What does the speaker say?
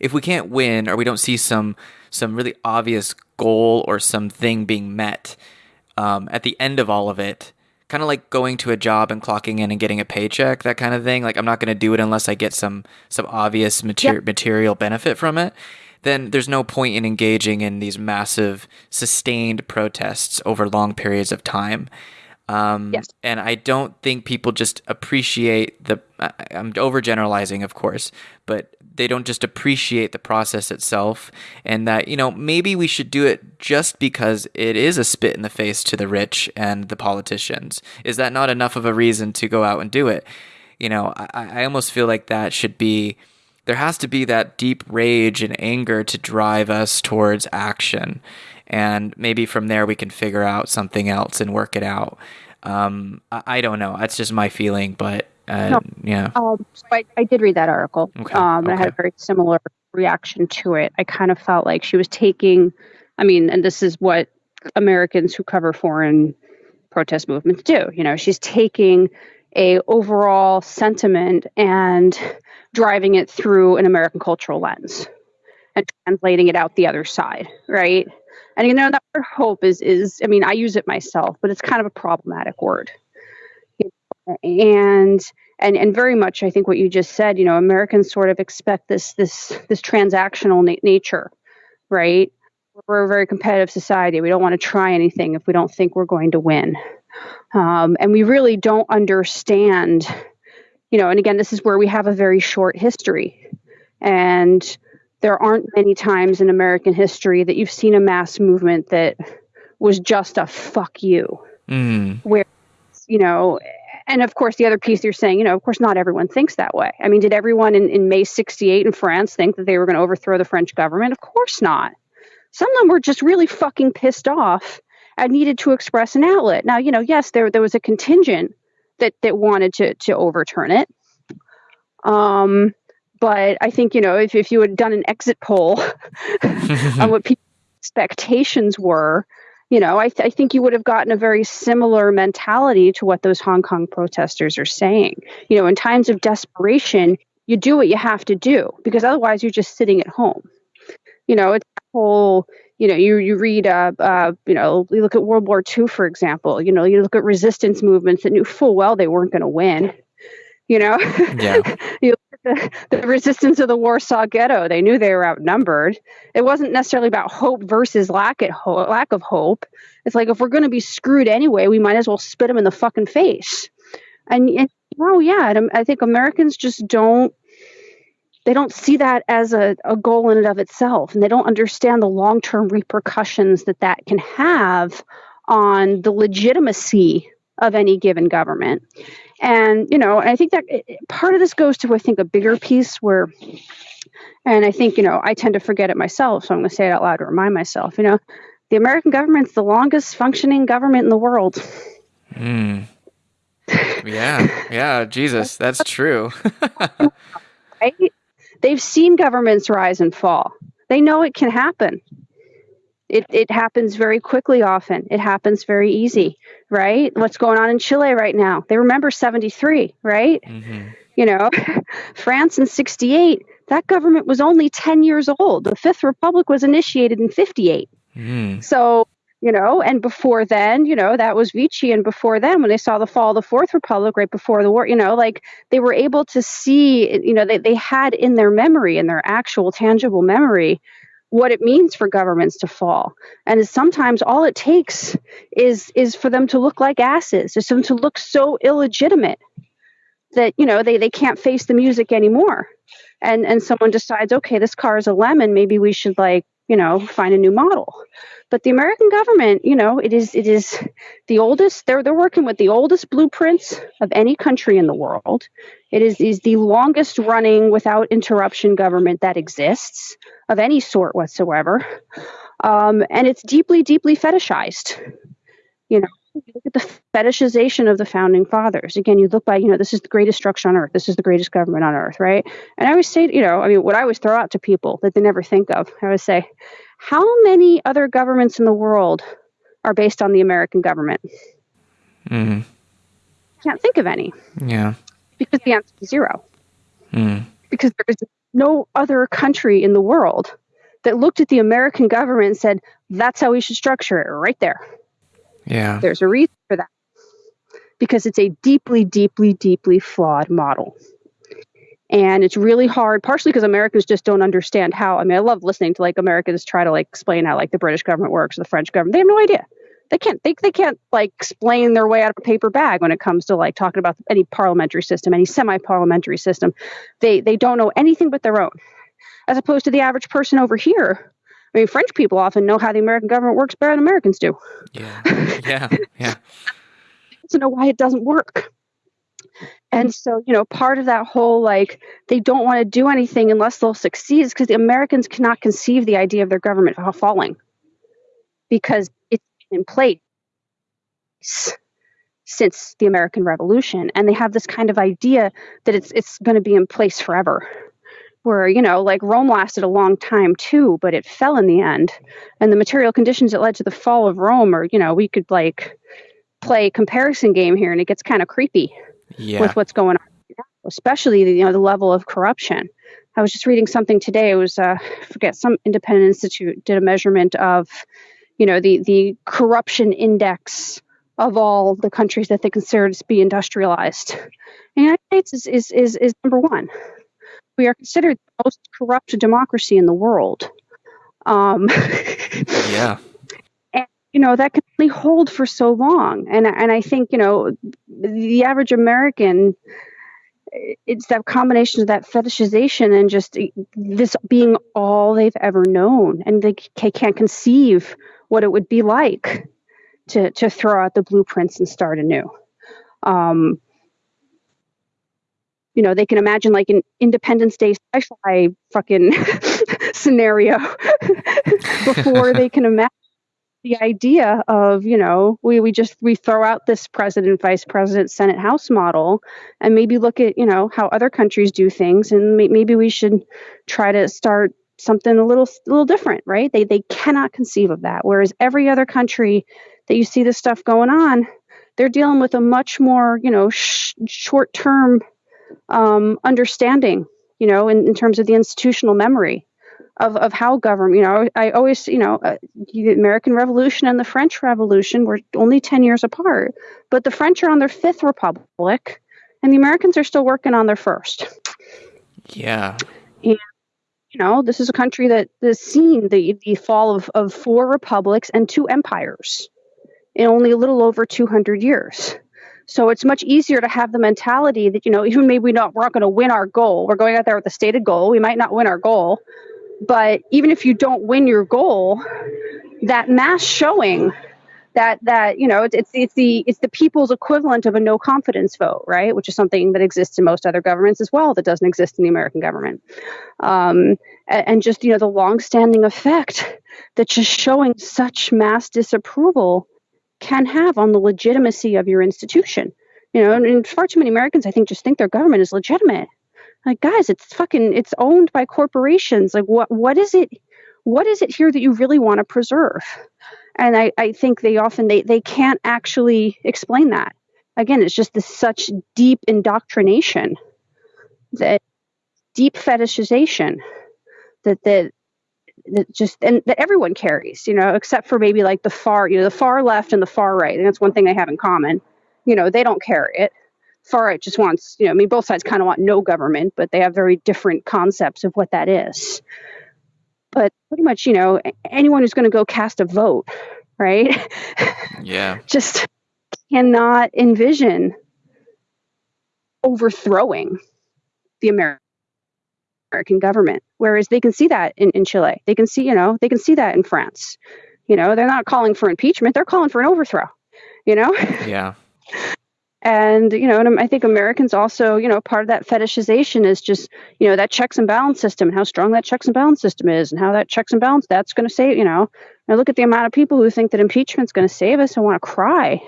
if we can't win or we don't see some some really obvious goal or something being met um, at the end of all of it, kind of like going to a job and clocking in and getting a paycheck, that kind of thing. Like I'm not going to do it unless I get some some obvious mater- yep. material benefit from it. Then there's no point in engaging in these massive sustained protests over long periods of time. Um, yes. And I don't think people just appreciate the. I'm overgeneralizing, of course, but they don't just appreciate the process itself, and that you know maybe we should do it just because it is a spit in the face to the rich and the politicians. Is that not enough of a reason to go out and do it? You know, I, I almost feel like that should be. There has to be that deep rage and anger to drive us towards action and maybe from there we can figure out something else and work it out. Um, I, I, don't know. That's just my feeling, but uh, no, yeah. Um, so I, I, did read that article. Okay. Um, okay. I had a very similar reaction to it. I kind of felt like she was taking, I mean, and this is what Americans who cover foreign protest movements do. You know, she's taking a overall sentiment and driving it through an American cultural lens and translating it out the other side, right? And you know that word hope is is I mean I use it myself, but it's kind of a problematic word. And and and very much I think what you just said, you know, Americans sort of expect this this this transactional na- nature, right? We're a very competitive society. We don't want to try anything if we don't think we're going to win. Um, and we really don't understand, you know, and again, this is where we have a very short history. And there aren't many times in American history that you've seen a mass movement that was just a fuck you. Mm. Where, you know, and of course, the other piece you're saying, you know, of course, not everyone thinks that way. I mean, did everyone in, in May 68 in France think that they were going to overthrow the French government? Of course not. Some of them were just really fucking pissed off and needed to express an outlet. Now, you know, yes, there, there was a contingent that, that wanted to, to overturn it. Um, but I think, you know, if, if you had done an exit poll on what people's expectations were, you know, I, th- I think you would have gotten a very similar mentality to what those Hong Kong protesters are saying. You know, in times of desperation, you do what you have to do because otherwise you're just sitting at home. You know, it's whole, you know, you, you read, uh, uh, you know, you look at World War II, for example, you know, you look at resistance movements that knew full well they weren't going to win you know? Yeah. You the, the resistance of the warsaw ghetto. They knew they were outnumbered. It wasn't necessarily about hope versus lack, at ho- lack of hope. It's like if we're going to be screwed anyway we might as well spit them in the fucking face. And, and oh yeah um, i think americans just don't they don't see that as a, a goal in and of itself. And they don't understand the long-term repercussions that that can have on the legitimacy of any given government and, you know, I think that part of this goes to, I think, a bigger piece where, and I think, you know, I tend to forget it myself. So I'm going to say it out loud to remind myself, you know, the American government's the longest functioning government in the world. Mm. Yeah. Yeah. Jesus, that's true. right? They've seen governments rise and fall. They know it can happen it, it happens very quickly often. It happens very easy right? What's going on in chile right now? They remember 73 right? Mm-hmm. you know france in 68 that government was only 10 years old. The fifth republic was initiated in 58 mm. so you know and before then you know that was vichy and before then when they saw the fall of the fourth republic right before the war you know like they were able to see you know they, they had in their memory in their actual tangible memory what it means for governments to fall. And sometimes all it takes is is for them to look like asses, is them to look so illegitimate that you know they, they can't face the music anymore. And and someone decides, okay, this car is a lemon, maybe we should like, you know, find a new model. But the American government, you know, it is it is the oldest. They're they're working with the oldest blueprints of any country in the world. It is is the longest running without interruption government that exists of any sort whatsoever. Um, and it's deeply, deeply fetishized. You know, look at the fetishization of the founding fathers. Again, you look by, you know, this is the greatest structure on earth. This is the greatest government on earth, right? And I always say, you know, I mean, what I always throw out to people that they never think of, I always say, how many other governments in the world are based on the American government? Mm-hmm. Can't think of any. Yeah. Because the answer is zero. Mm. Because there is no other country in the world that looked at the American government and said, that's how we should structure it right there. Yeah. There's a reason for that. Because it's a deeply, deeply, deeply flawed model. And it's really hard, partially because Americans just don't understand how. I mean, I love listening to like Americans try to like explain how like the British government works, the French government. They have no idea. They can't they, they can't like explain their way out of a paper bag when it comes to like talking about any parliamentary system, any semi-parliamentary system. They they don't know anything but their own. As opposed to the average person over here I mean, French people often know how the American government works better than Americans do. Yeah, yeah, yeah. to know why it doesn't work. And so, you know, part of that whole like they don't want to do anything unless they'll succeed is because the Americans cannot conceive the idea of their government falling because it's in place since the American Revolution, and they have this kind of idea that it's it's going to be in place forever where you know like rome lasted a long time too but it fell in the end. And the material conditions that led to the fall of rome are you know we could like play comparison game here and it gets kind of creepy yeah. with what's going on especially you know the level of corruption. I was just reading something today. It was uh, I forget some independent institute did a measurement of you know the the corruption index of all the countries that they consider to be industrialized. The united states is is is, is number one we are considered the most corrupt democracy in the world. Um, yeah. And, you know, that can only hold for so long. And, and I think, you know, the average American, it's that combination of that fetishization and just this being all they've ever known. And they can't conceive what it would be like to, to throw out the blueprints and start anew. Um, you know, they can imagine like an Independence Day sci-fi fucking scenario before they can imagine the idea of, you know, we, we just we throw out this president, vice president, Senate, House model, and maybe look at, you know, how other countries do things, and may, maybe we should try to start something a little a little different, right? They they cannot conceive of that. Whereas every other country that you see this stuff going on, they're dealing with a much more, you know, sh- short term um, understanding, you know, in, in terms of the institutional memory of, of how government, you know, I always, you know, uh, the American Revolution and the French Revolution were only 10 years apart, but the French are on their fifth republic and the Americans are still working on their first. Yeah. And, you know, this is a country that has seen the, the fall of, of four republics and two empires in only a little over 200 years. So it's much easier to have the mentality that, you know, even maybe we not, we're not going to win our goal. We're going out there with a stated goal. We might not win our goal. But even if you don't win your goal, that mass showing that that you know it's, it's the it's the people's equivalent of a no confidence vote right which is something that exists in most other governments as well that doesn't exist in the american government um, and, and just you know the long-standing effect that just showing such mass disapproval can have on the legitimacy of your institution. You know, and far too many Americans, I think, just think their government is legitimate. Like, guys, it's fucking, it's owned by corporations. Like, what, what is it? What is it here that you really want to preserve? And I, I think they often they, they can't actually explain that. Again, it's just this such deep indoctrination, that deep fetishization that that that just and that everyone carries, you know, except for maybe like the far, you know, the far left and the far right. And that's one thing they have in common. You know, they don't carry it. Far right just wants, you know, I mean, both sides kind of want no government, but they have very different concepts of what that is. But pretty much, you know, anyone who's going to go cast a vote, right? Yeah. just cannot envision overthrowing the American American government. Whereas they can see that in, in Chile. They can see, you know, they can see that in France. You know, they're not calling for impeachment, they're calling for an overthrow, you know? Yeah. and, you know, and I think Americans also, you know, part of that fetishization is just, you know, that checks and balance system and how strong that checks and balance system is and how that checks and balance, that's going to save, you know, I look at the amount of people who think that impeachment's going to save us and want to cry.